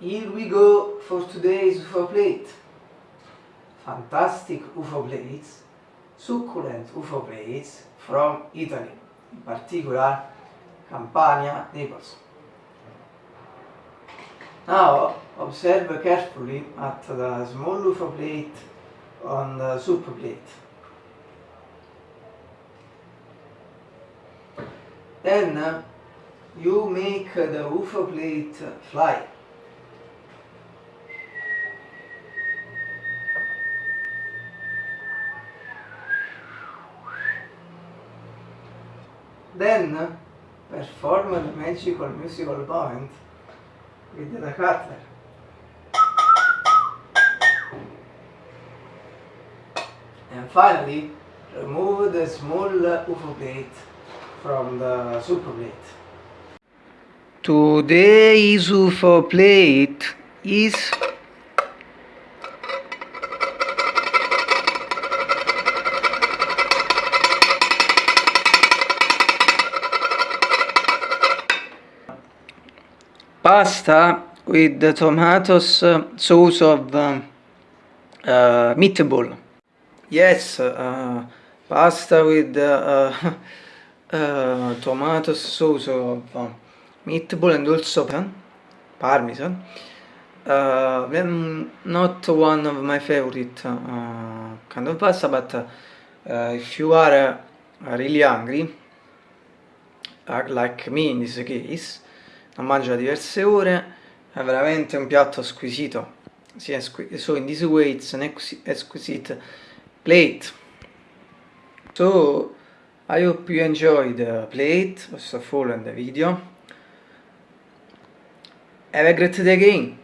Here we go for today's UFO plate. Fantastic UFO plates, succulent UFO plates from Italy, in particular Campania, Naples. Now observe carefully at the small UFO plate on the soup plate. Then you make the UFO plate fly. Then perform the magical musical point with the cutter. And finally, remove the small UFO plate from the super plate. Today's UFO plate is pasta with tomatoes uh, sauce of um, uh, meatball. Yes, uh, pasta with uh, uh, tomato sauce of uh, meatball and also parmesan. Uh, not one of my favorite uh, kind of pasta, but uh, if you are uh, really hungry, uh, like me in this case, non mangio diverse ore, è veramente un piatto squisito. So in this way it's an exquisite plate. So I hope you enjoyed the plate, all, and the video. Have a great day again!